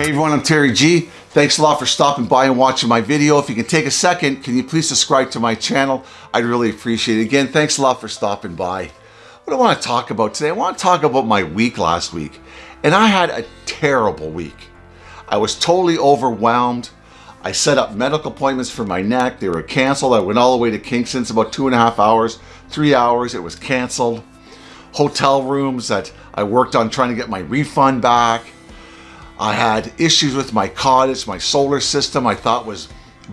Hey everyone, I'm Terry G. Thanks a lot for stopping by and watching my video. If you can take a second, can you please subscribe to my channel? I'd really appreciate it. Again, thanks a lot for stopping by. What I want to talk about today? I want to talk about my week last week. And I had a terrible week. I was totally overwhelmed. I set up medical appointments for my neck. They were canceled. I went all the way to Kingston. It's about two and a half hours, three hours. It was canceled. Hotel rooms that I worked on trying to get my refund back. I had issues with my cottage, my solar system I thought was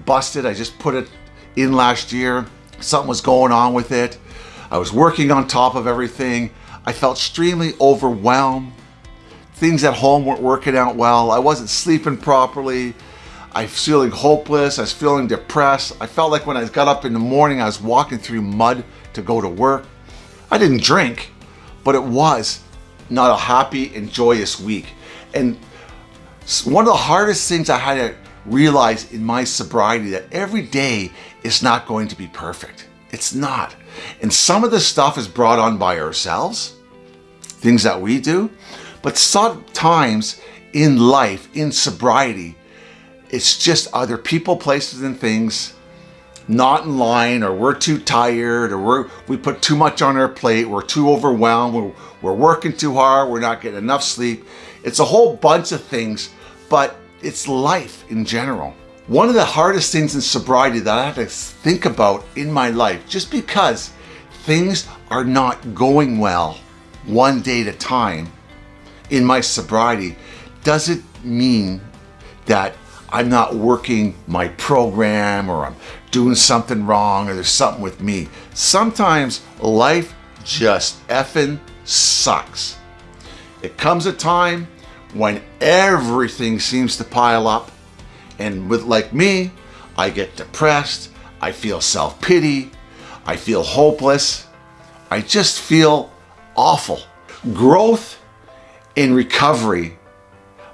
busted. I just put it in last year. Something was going on with it. I was working on top of everything. I felt extremely overwhelmed. Things at home weren't working out well. I wasn't sleeping properly. I was feeling hopeless. I was feeling depressed. I felt like when I got up in the morning, I was walking through mud to go to work. I didn't drink, but it was not a happy and joyous week. And one of the hardest things I had to realize in my sobriety that every day is not going to be perfect. It's not. And some of the stuff is brought on by ourselves, things that we do, but sometimes in life, in sobriety, it's just other people, places, and things not in line or we're too tired or we're, we put too much on our plate, we're too overwhelmed, we're, we're working too hard, we're not getting enough sleep. It's a whole bunch of things but it's life in general. One of the hardest things in sobriety that I have to think about in my life, just because things are not going well one day at a time in my sobriety, doesn't mean that I'm not working my program or I'm doing something wrong or there's something with me. Sometimes life just effing sucks. It comes a time when everything seems to pile up and with like me, I get depressed, I feel self-pity, I feel hopeless, I just feel awful. Growth in recovery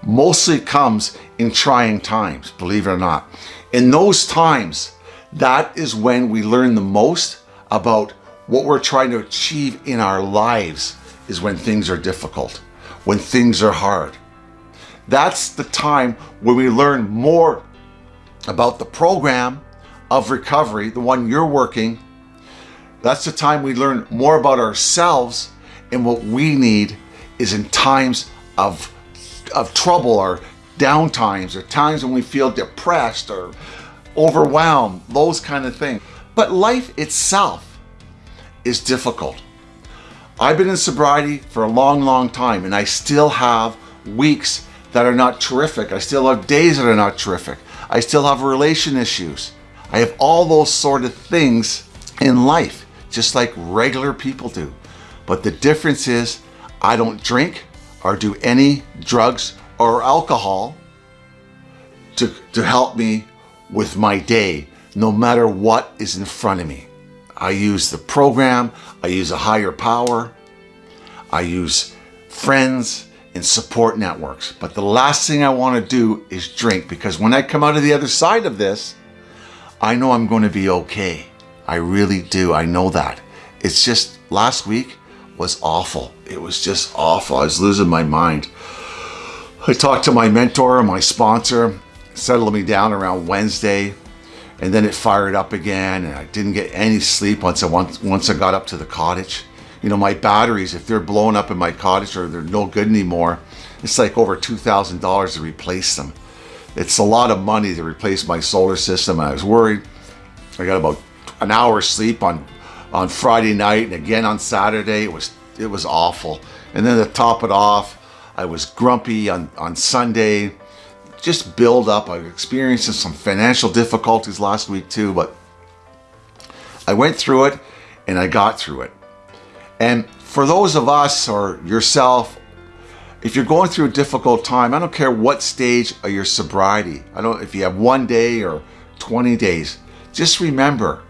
mostly comes in trying times, believe it or not. In those times, that is when we learn the most about what we're trying to achieve in our lives is when things are difficult, when things are hard. That's the time when we learn more about the program of recovery, the one you're working. That's the time we learn more about ourselves and what we need is in times of, of trouble or down times or times when we feel depressed or overwhelmed, those kind of things. But life itself is difficult. I've been in sobriety for a long, long time and I still have weeks that are not terrific. I still have days that are not terrific. I still have relation issues. I have all those sort of things in life, just like regular people do. But the difference is I don't drink or do any drugs or alcohol to, to help me with my day, no matter what is in front of me. I use the program, I use a higher power, I use friends, in support networks. But the last thing I want to do is drink because when I come out of the other side of this, I know I'm going to be okay. I really do. I know that. It's just last week was awful. It was just awful. I was losing my mind. I talked to my mentor, my sponsor, settled me down around Wednesday, and then it fired up again, and I didn't get any sleep once I once, once I got up to the cottage you know, my batteries, if they're blown up in my cottage or they're no good anymore, it's like over $2,000 to replace them. It's a lot of money to replace my solar system. I was worried. I got about an hour's sleep on, on Friday night and again on Saturday. It was, it was awful. And then to top it off, I was grumpy on, on Sunday. Just build up. I experienced some financial difficulties last week too, but I went through it and I got through it. And for those of us or yourself, if you're going through a difficult time, I don't care what stage of your sobriety, I don't if you have one day or 20 days, just remember,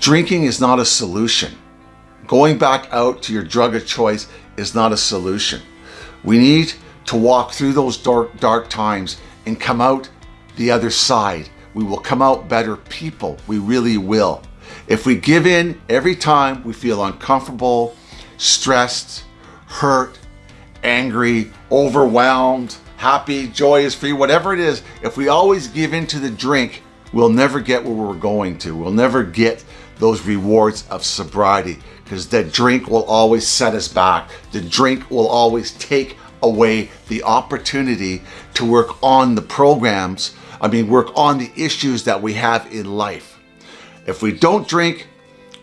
drinking is not a solution. Going back out to your drug of choice is not a solution. We need to walk through those dark, dark times and come out the other side. We will come out better people. We really will. If we give in every time we feel uncomfortable, stressed, hurt, angry, overwhelmed, happy, joyous, free, whatever it is, if we always give in to the drink, we'll never get where we're going to. We'll never get those rewards of sobriety because the drink will always set us back. The drink will always take away the opportunity to work on the programs, I mean, work on the issues that we have in life. If we don't drink,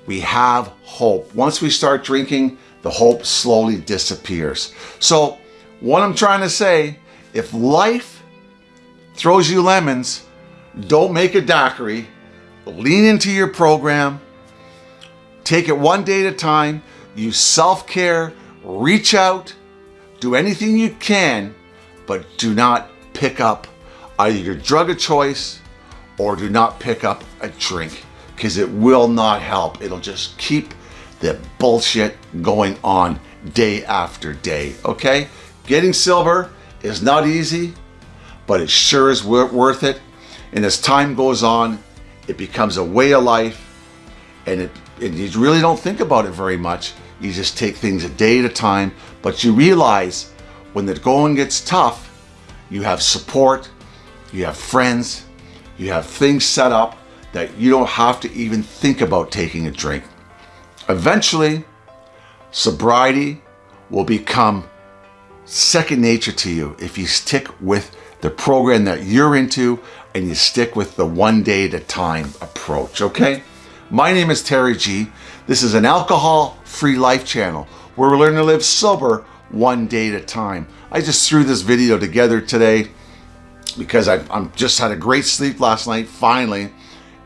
we have hope. Once we start drinking, the hope slowly disappears. So, what I'm trying to say, if life throws you lemons, don't make a daiquiri. Lean into your program. Take it one day at a time. Use self care. Reach out. Do anything you can, but do not pick up either your drug of choice or do not pick up a drink because it will not help. It'll just keep the bullshit going on day after day. Okay? Getting silver is not easy, but it sure is worth it. And as time goes on, it becomes a way of life and it and you really don't think about it very much. You just take things a day at a time, but you realize when the going gets tough, you have support, you have friends, you have things set up that you don't have to even think about taking a drink. Eventually, sobriety will become second nature to you if you stick with the program that you're into and you stick with the one day at a time approach, okay? My name is Terry G. This is an alcohol-free life channel where we learn to live sober one day at a time. I just threw this video together today because I am just had a great sleep last night, finally,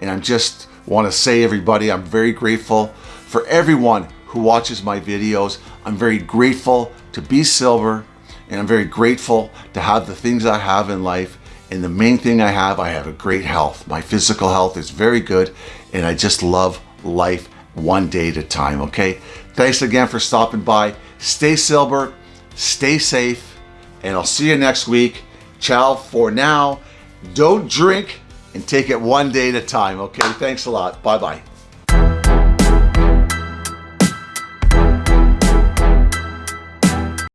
and I just want to say everybody, I'm very grateful for everyone who watches my videos. I'm very grateful to be silver and I'm very grateful to have the things I have in life. And the main thing I have, I have a great health. My physical health is very good and I just love life one day at a time, okay? Thanks again for stopping by. Stay silver, stay safe, and I'll see you next week. Ciao for now. Don't drink and take it one day at a time, okay? Thanks a lot. Bye-bye.